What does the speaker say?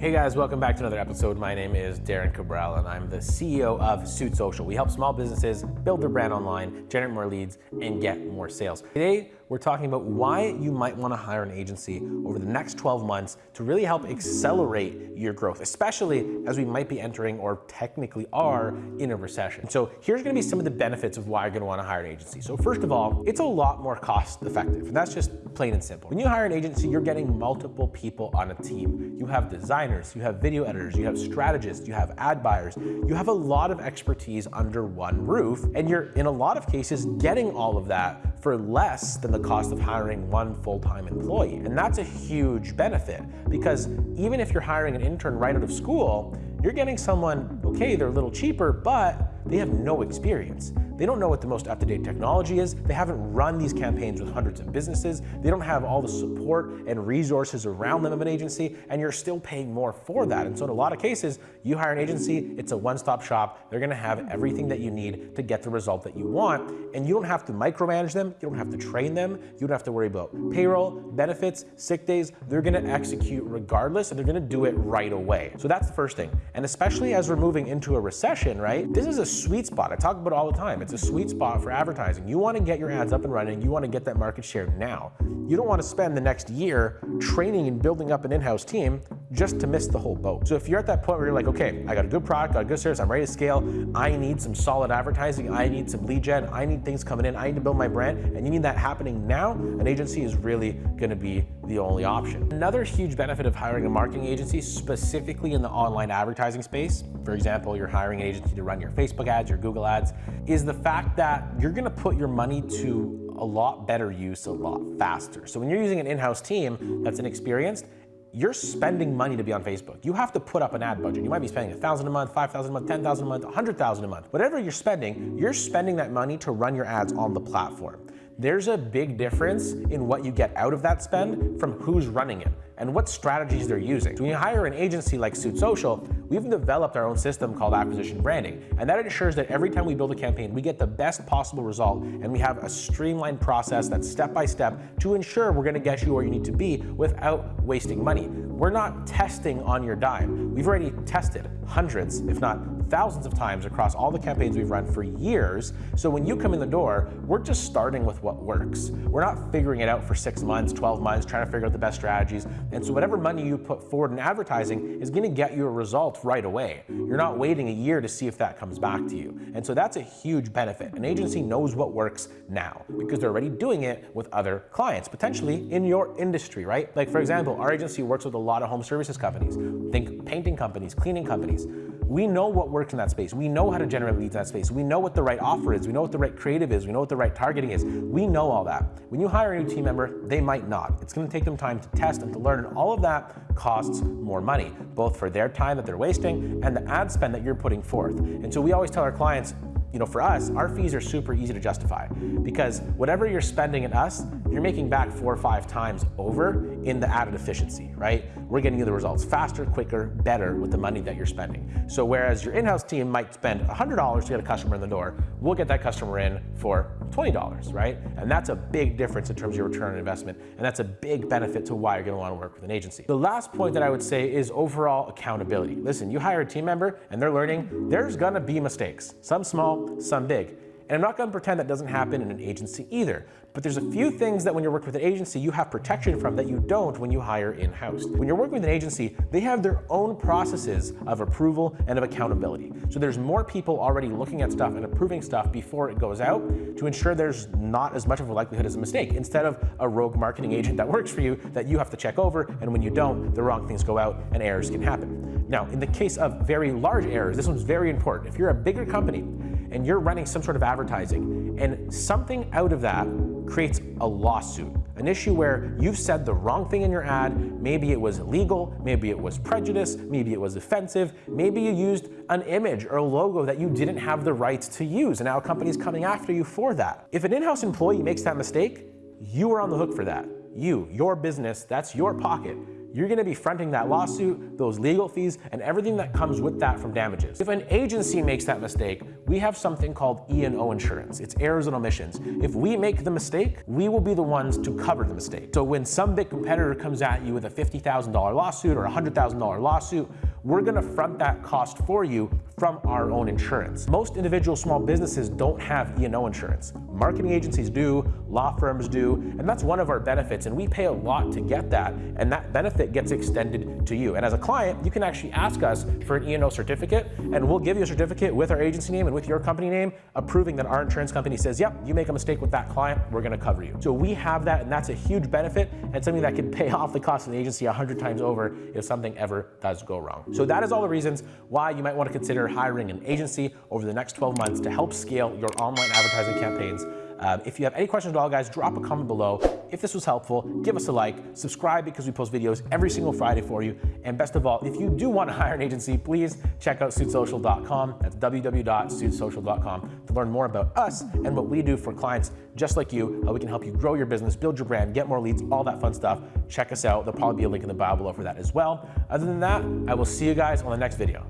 Hey guys, welcome back to another episode. My name is Darren Cabral and I'm the CEO of Suit Social. We help small businesses build their brand online, generate more leads, and get more sales. Today, we're talking about why you might want to hire an agency over the next 12 months to really help accelerate your growth, especially as we might be entering or technically are in a recession. So here's going to be some of the benefits of why you're going to want to hire an agency. So first of all, it's a lot more cost effective, and that's just plain and simple. When you hire an agency, you're getting multiple people on a team. You have designers, you have video editors, you have strategists, you have ad buyers, you have a lot of expertise under one roof, and you're in a lot of cases getting all of that for less than the the cost of hiring one full-time employee. And that's a huge benefit because even if you're hiring an intern right out of school, you're getting someone, okay, they're a little cheaper, but they have no experience. They don't know what the most up-to-date technology is. They haven't run these campaigns with hundreds of businesses. They don't have all the support and resources around them of an agency, and you're still paying more for that. And so in a lot of cases, you hire an agency, it's a one-stop shop. They're gonna have everything that you need to get the result that you want, and you don't have to micromanage them, you don't have to train them, you don't have to worry about payroll, benefits, sick days. They're gonna execute regardless, and they're gonna do it right away. So that's the first thing. And especially as we're moving into a recession, right? This is a sweet spot. I talk about it all the time. It's a sweet spot for advertising. You want to get your ads up and running. You want to get that market share now. You don't want to spend the next year training and building up an in-house team just to miss the whole boat. So if you're at that point where you're like, okay, I got a good product, got a good service, I'm ready to scale, I need some solid advertising, I need some lead gen, I need things coming in, I need to build my brand, and you need that happening now, an agency is really gonna be the only option. Another huge benefit of hiring a marketing agency, specifically in the online advertising space, for example, you're hiring an agency to run your Facebook ads, your Google ads, is the fact that you're gonna put your money to a lot better use a lot faster. So when you're using an in-house team that's inexperienced, you're spending money to be on Facebook. You have to put up an ad budget. You might be spending 1000 a month, 5000 a month, 10000 a month, 100000 a month. Whatever you're spending, you're spending that money to run your ads on the platform. There's a big difference in what you get out of that spend from who's running it and what strategies they're using. So when you hire an agency like Suit Social, we've developed our own system called acquisition branding. And that ensures that every time we build a campaign, we get the best possible result and we have a streamlined process that's step by step to ensure we're gonna get you where you need to be without wasting money. We're not testing on your dime. We've already tested hundreds, if not thousands of times across all the campaigns we've run for years. So when you come in the door, we're just starting with what works. We're not figuring it out for six months, 12 months, trying to figure out the best strategies. And so whatever money you put forward in advertising is gonna get you a result right away. You're not waiting a year to see if that comes back to you. And so that's a huge benefit. An agency knows what works now because they're already doing it with other clients, potentially in your industry, right? Like for example, our agency works with a lot of home services companies. Think painting companies, cleaning companies. We know what works in that space. We know how to generate leads in that space. We know what the right offer is. We know what the right creative is. We know what the right targeting is. We know all that. When you hire a new team member, they might not. It's gonna take them time to test and to learn, and all of that costs more money, both for their time that they're wasting and the ad spend that you're putting forth. And so we always tell our clients, you know, for us, our fees are super easy to justify because whatever you're spending at us, you're making back four or five times over in the added efficiency, right? We're getting you the results faster, quicker, better with the money that you're spending. So whereas your in-house team might spend $100 to get a customer in the door, we'll get that customer in for $20, right? And that's a big difference in terms of your return on investment. And that's a big benefit to why you're gonna wanna work with an agency. The last point that I would say is overall accountability. Listen, you hire a team member and they're learning, there's gonna be mistakes, some small, some big. And I'm not gonna pretend that doesn't happen in an agency either. But there's a few things that when you're working with an agency, you have protection from that you don't when you hire in-house. When you're working with an agency, they have their own processes of approval and of accountability. So there's more people already looking at stuff and approving stuff before it goes out to ensure there's not as much of a likelihood as a mistake, instead of a rogue marketing agent that works for you that you have to check over, and when you don't, the wrong things go out and errors can happen. Now, in the case of very large errors, this one's very important. If you're a bigger company and you're running some sort of advertising and something out of that creates a lawsuit, an issue where you've said the wrong thing in your ad, maybe it was illegal, maybe it was prejudice, maybe it was offensive, maybe you used an image or a logo that you didn't have the rights to use, and now a company's coming after you for that. If an in-house employee makes that mistake, you are on the hook for that. You, your business, that's your pocket. you're gonna be fronting that lawsuit, those legal fees, and everything that comes with that from damages. If an agency makes that mistake, we have something called E&O insurance. It's errors and omissions. If we make the mistake, we will be the ones to cover the mistake. So when some big competitor comes at you with a $50,000 lawsuit or a $100,000 lawsuit, we're gonna front that cost for you from our own insurance. Most individual small businesses don't have E&O insurance. Marketing agencies do, law firms do, and that's one of our benefits, and we pay a lot to get that, and that benefit gets extended to you. And as a client, you can actually ask us for an E&O certificate, and we'll give you a certificate with our agency name and with your company name, approving that our insurance company says, yep, you make a mistake with that client, we're gonna cover you. So we have that, and that's a huge benefit, and something that can pay off the cost of the agency a hundred times over if something ever does go wrong. So that is all the reasons why you might want to consider hiring an agency over the next 12 months to help scale your online advertising campaigns. Um, if you have any questions at all, guys, drop a comment below. If this was helpful, give us a like, subscribe because we post videos every single Friday for you. And best of all, if you do want to hire an agency, please check out suitsocial.com. That's www.suitsocial.com to learn more about us and what we do for clients just like you, how we can help you grow your business, build your brand, get more leads, all that fun stuff. Check us out. There'll probably be a link in the bio below for that as well. Other than that, I will see you guys on the next video.